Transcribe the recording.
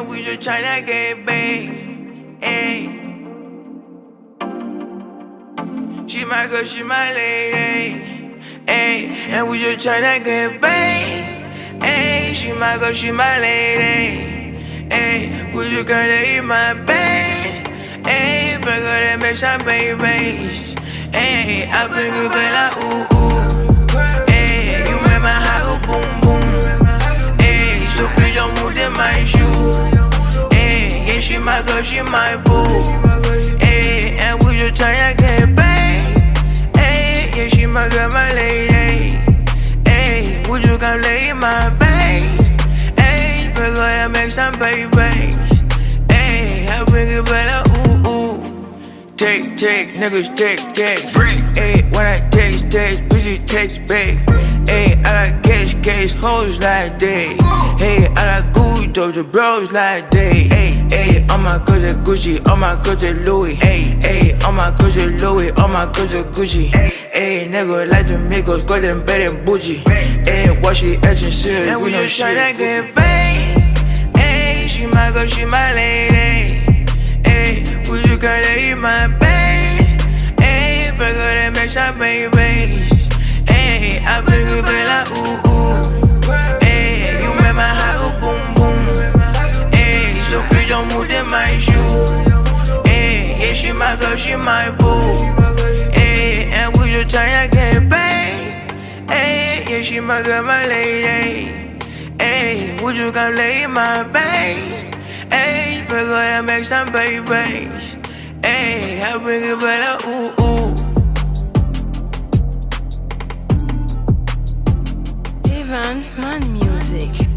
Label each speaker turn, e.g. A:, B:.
A: and we just tryna get paid. Ayy. She my girl, she my lady. Ayy, and we just tryna get paid. Ayy, she my girl, she my lady. Ayy, we just gonna eat my bed. Ayy, bigger than bitch, I'm baby. Ayy, I bring it back like ooh ooh. My boo. Ayy, and we just tryna get paid. Ayy, yeah, she my girl, my lady. Ayy, would you come lay in my bed? Ayy, bigger than make some babies. Ayy, I bring it back like uh, ooh ooh. Take, take, niggas take, take. Break. Ayy, when I taste, taste, bitches taste big. Ayy, I got cash, cash, hoes like day. Hey, I got Gucci, Doja bros like day. Ayy, ayy, all my goods are Gucci, all my goods are Louis. Ayy, ayy, all my goods are Louis, all my goods are Gucci. Ayy, nigga like the Migos, them better than bougie. Ayy, watch it, action shit. and we just tryna get paid. Ayy, she my girl, she my lady. Ayy, would you gotta eat my bed? Ayy, bigger than make some babies. Ayy, I bring back like ooh ooh. She my boo. Ayy, and we just tryna get paid. Ayy, yeah, she my girl, my lady. Ayy, would you come lay in my bed? Ayy, bigger than make some babies. Ayy, I bring it like ooh ooh.
B: Ivan Man Music.